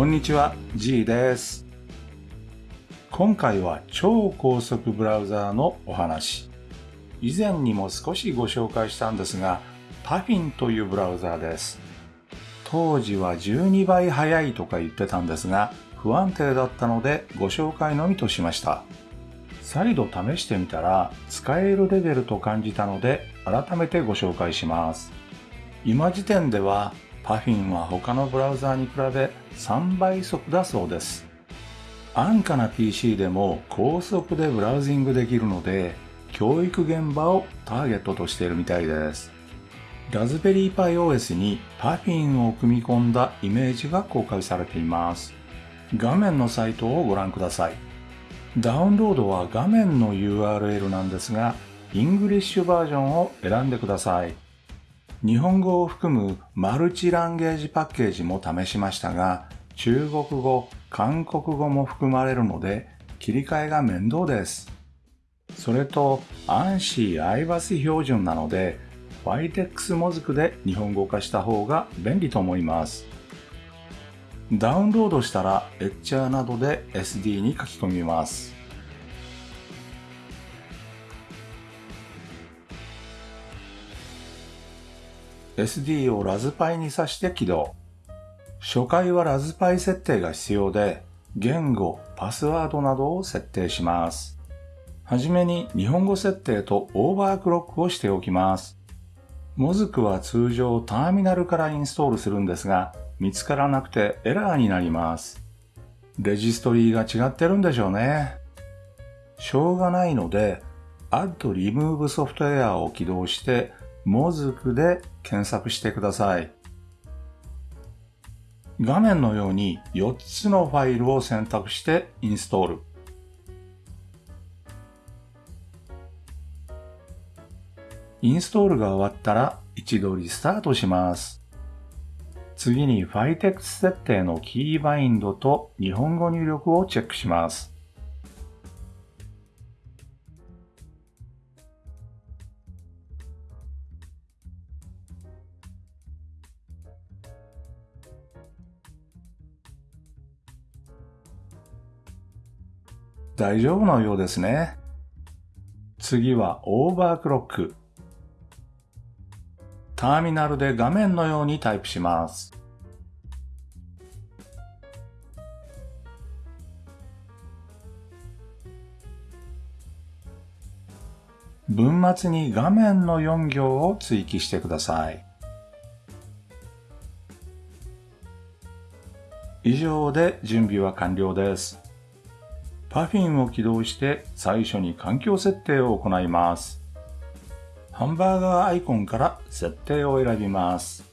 こんにちは、G です。今回は超高速ブラウザーのお話。以前にも少しご紹介したんですが、Puffin というブラウザーです。当時は12倍速いとか言ってたんですが、不安定だったのでご紹介のみとしました。再度試してみたら使えるレベルと感じたので改めてご紹介します。今時点では Puffin は他のブラウザーに比べ3倍速だそうです。安価な PC でも高速でブラウジングできるので教育現場をターゲットとしているみたいです。ラズベリーパイ OS に Puffin を組み込んだイメージが公開されています。画面のサイトをご覧ください。ダウンロードは画面の URL なんですが、イングリッシュバージョンを選んでください。日本語を含むマルチランゲージパッケージも試しましたが、中国語、韓国語も含まれるので、切り替えが面倒です。それと、ANSI アイバス標準なので、YTEX モズクで日本語化した方が便利と思います。ダウンロードしたら、エッチャーなどで SD に書き込みます。SD をラズパイに挿して起動。初回はラズパイ設定が必要で、言語、パスワードなどを設定します。はじめに日本語設定とオーバークロックをしておきます。モズクは通常ターミナルからインストールするんですが、見つからなくてエラーになります。レジストリーが違ってるんでしょうね。しょうがないので、Add Remove Software を起動して、モズクで検索してください。画面のように4つのファイルを選択してインストール。インストールが終わったら一度リスタートします。次に Fytex 設定のキーバインドと日本語入力をチェックします。大丈夫のようですね。次はオーバークロック。ターミナルで画面のようにタイプします。文末に画面の4行を追記してください。以上で準備は完了です。Puffin を起動して最初に環境設定を行います。ハンバーガーアイコンから設定を選びます。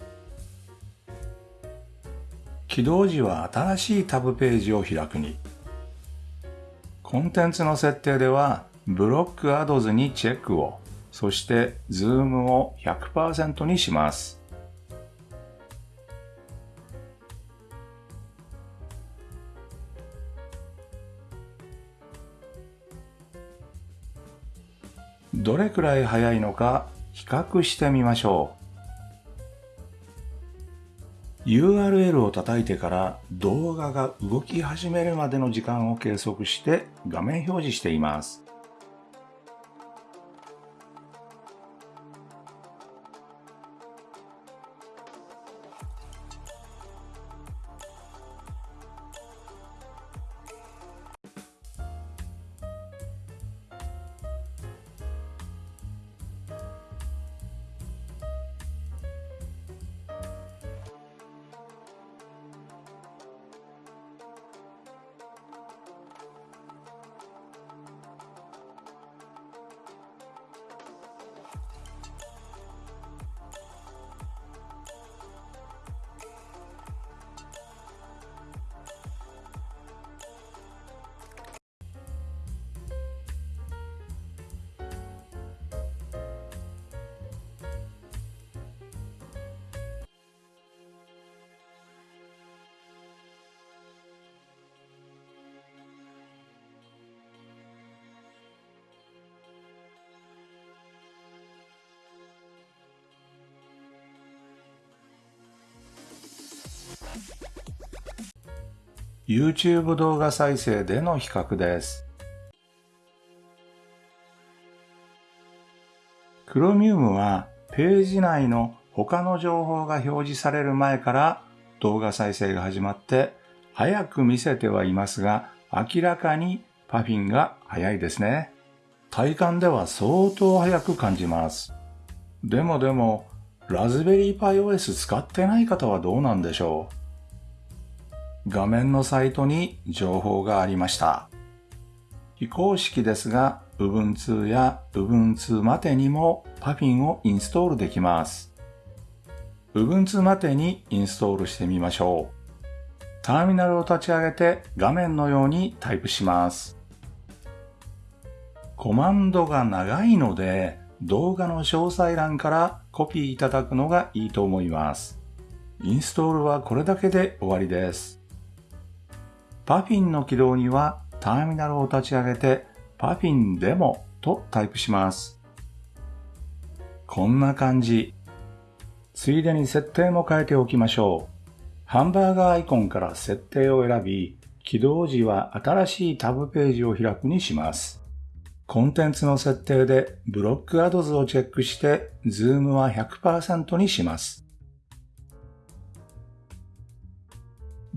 起動時は新しいタブページを開くに。コンテンツの設定では Block Ads にチェックを、そしてズームを100%にします。どれくらい速いのか比較してみましょう。URL を叩いてから動画が動き始めるまでの時間を計測して画面表示しています。YouTube 動画再生での比較です。Chromium はページ内の他の情報が表示される前から動画再生が始まって早く見せてはいますが明らかにパフィンが早いですね。体感では相当早く感じます。でもでも、ラズベリーパイ OS 使ってない方はどうなんでしょう？画面のサイトに情報がありました。非公式ですが、Ubuntu や Ubuntu マテにも Puffin をインストールできます。Ubuntu マテにインストールしてみましょう。ターミナルを立ち上げて画面のようにタイプします。コマンドが長いので動画の詳細欄からコピーいただくのがいいと思います。インストールはこれだけで終わりです。 Puffin の起動にはターミナルを立ち上げて puffin demo とタイプします。こんな感じ。ついでに設定も変えておきましょう。ハンバーガーアイコンから設定を選び、起動時は新しいタブページを開くにします。コンテンツの設定で Block Ads をチェックして、ズームは100%にします。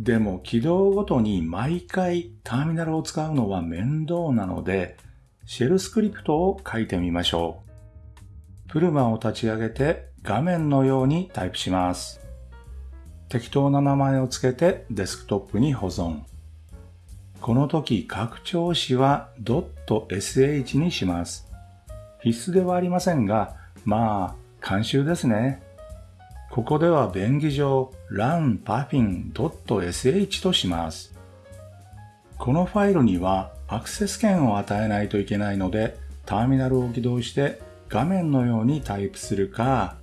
でも起動ごとに毎回ターミナルを使うのは面倒なので、シェルスクリプトを書いてみましょう。プルマを立ち上げて画面のようにタイプします。適当な名前を付けてデスクトップに保存。この時拡張子は .sh にします。必須ではありませんが、まあ、慣習ですね。ここでは便宜上 runpuffin.sh とします。このファイルにはアクセス権を与えないといけないので、ターミナルを起動して画面のようにタイプするか、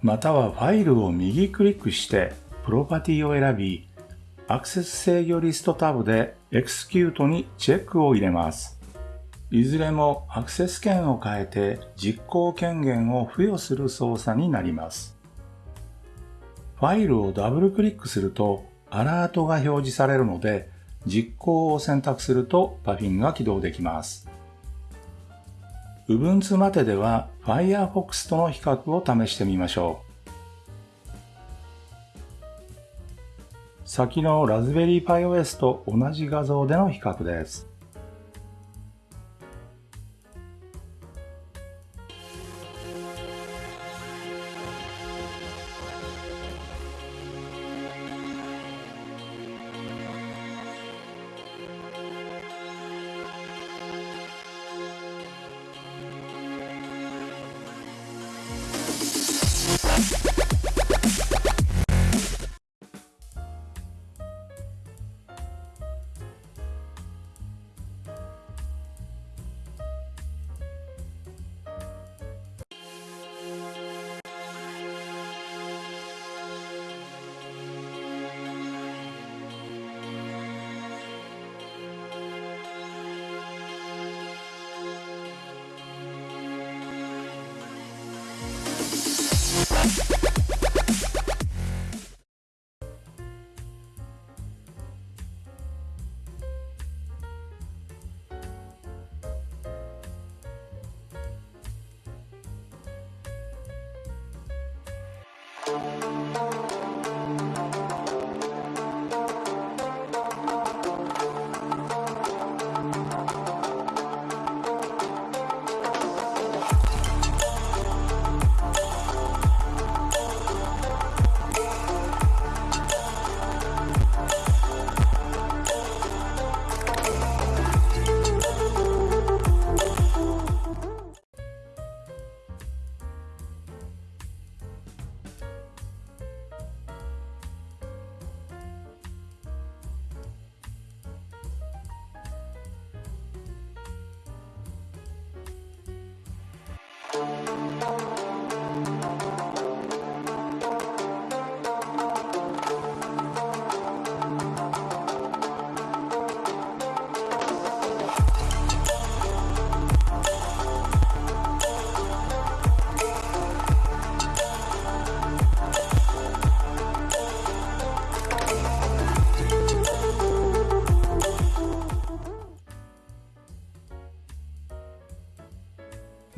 またはファイルを右クリックしてプロパティを選び、アクセス制御リストタブで Execute にチェックを入れます。いずれもアクセス権を変えて実行権限を付与する操作になります。ファイルをダブルクリックするとアラートが表示されるので実行を選択すると Puffin が起動できます。Ubuntu まででは Firefox との比較を試してみましょう。先のラズベリーパイ OS と同じ画像での比較です。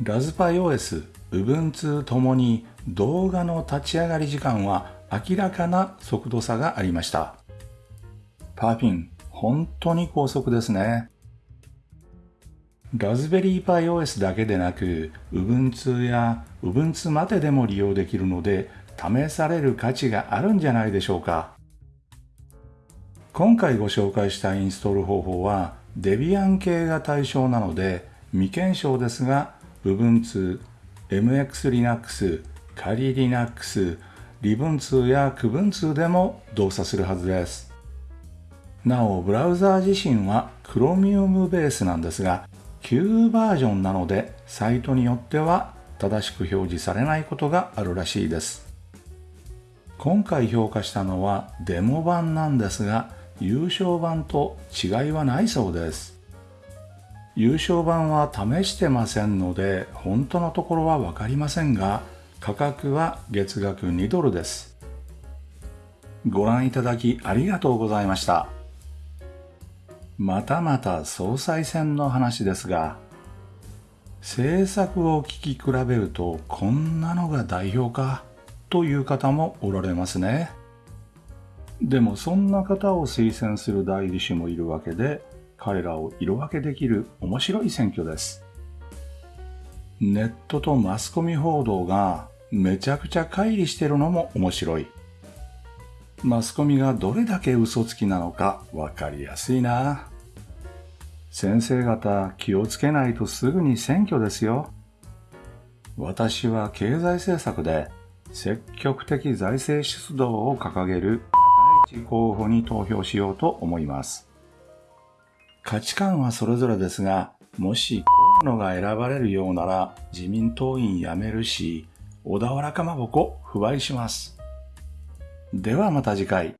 ラズパイ OS、Ubuntu ともに動画の立ち上がり時間は明らかな速度差がありました。パーフィン、本当に高速ですね。ラズベリーパイ OS だけでなく、Ubuntu や Ubuntu まででも利用できるので、試される価値があるんじゃないでしょうか。今回ご紹介したインストール方法は Debian 系が対象なので未検証ですが Ubuntu、MX Linux、仮 Linux、Libuntu や Kubuntu でも動作するはずです。なお、ブラウザー自身は Chromium ベースなんですが、旧バージョンなのでサイトによっては正しく表示されないことがあるらしいです。今回評価したのはデモ版なんですが、優勝版と違いはないそうです。優勝版は試してませんので、本当のところはわかりませんが、価格は月額2ドルです。ご覧いただきありがとうございました。またまた総裁選の話ですが、政策を聞き比べるとこんなのが代表かという方もおられますね。でもそんな方を推薦する代議士もいるわけで、彼らを色分けできる面白い選挙です。ネットとマスコミ報道がめちゃくちゃ乖離してるのも面白い。マスコミがどれだけ嘘つきなのかわかりやすいな。先生方気をつけないとすぐに選挙ですよ。私は経済政策で積極的財政出動を掲げる高市候補に投票しようと思います。価値観はそれぞれですが、もし河野が選ばれるようなら自民党員辞めるし、小田原かまぼこ不買します。ではまた次回。